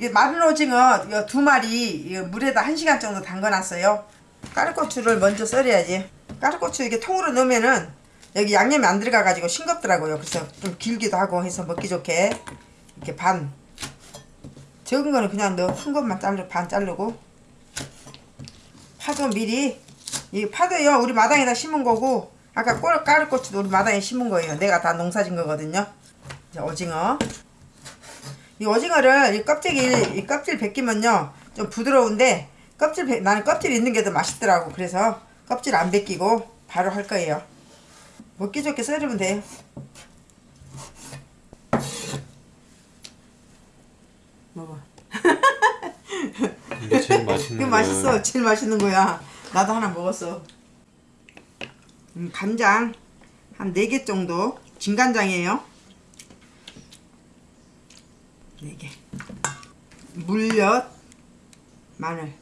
이게 마른 오징어 두 마리 물에다 한 시간 정도 담가놨어요. 까르고추를 먼저 썰어야지. 까르고추 이게 통으로 넣으면은 여기 양념이 안 들어가가지고 싱겁더라고요. 그래서 좀 길기도 하고 해서 먹기 좋게 이렇게 반 적은 거는 그냥 넣어 큰 것만 자르 반 자르고 파도 미리 이 파도요 우리 마당에다 심은 거고 아까 꼬르 까르고추도 우리 마당에 심은 거예요. 내가 다 농사진 거거든요. 오징어 이 오징어를 이 껍데기 이 껍질 벗기면요 좀 부드러운데 껍질 벗- 나는 껍질 있는 게 더 맛있더라고. 그래서 껍질 안 벗기고 바로 할 거예요. 먹기 좋게 썰으면 돼요. 먹어. 이게 제일 맛있는 거야. 맛있어. 제일 맛있는 거야. 나도 하나 먹었어. 음, 간장 한 4개 정도. 진간장이에요 4개. 물엿 마늘.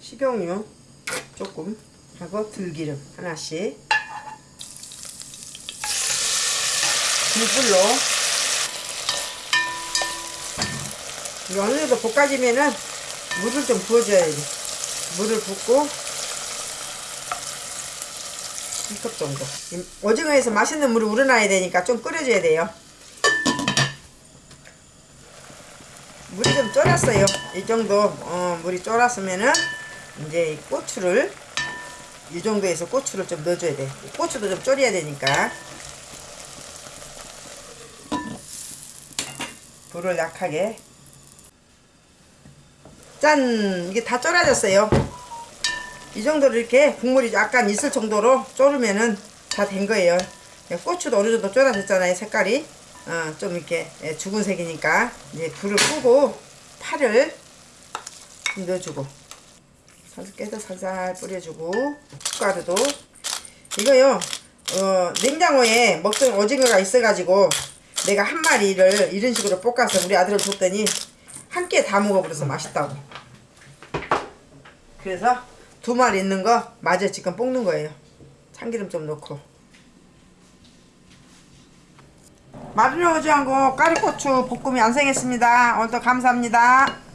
식용유 조금. 하고 들기름 하나씩. 물불로 어느 정도 볶아지면은 물을 좀 부어줘야 돼 물을 붓고 1컵 정도. 이 오징어에서 맛있는 물이 우러나야 되니까 좀 끓여줘야 돼요. 물이 좀 쫄았어요. 이 정도 어, 물이 쫄았으면은 이제 이 고추를 이 정도에서 고추를 좀 넣어줘야 돼. 고추도 좀 졸여야 되니까. 불을 약하게. 짠! 이게 다 쫄아졌어요 이 정도로 이렇게 국물이 약간 있을 정도로 졸으면은 다 된 거예요. 고추도 어느 정도 쫄아졌잖아요 색깔이. 어, 좀 이렇게 예, 죽은 색이니까. 이제 불을 끄고 파를 좀 넣어주고. 깨서 살살 뿌려주고. 숟가루도. 이거요 어, 냉장고에 먹던 오징어가 있어가지고 내가 한 마리를 이런 식으로 볶아서 우리 아들을 줬더니 한 끼에 다 먹어버려서 맛있다고. 그래서 두 마리 있는 거 마저 지금 볶는 거예요. 참기름 좀 넣고. 마른 오징어하고 까리고추 볶음이 완성했습니다. 오늘도 감사합니다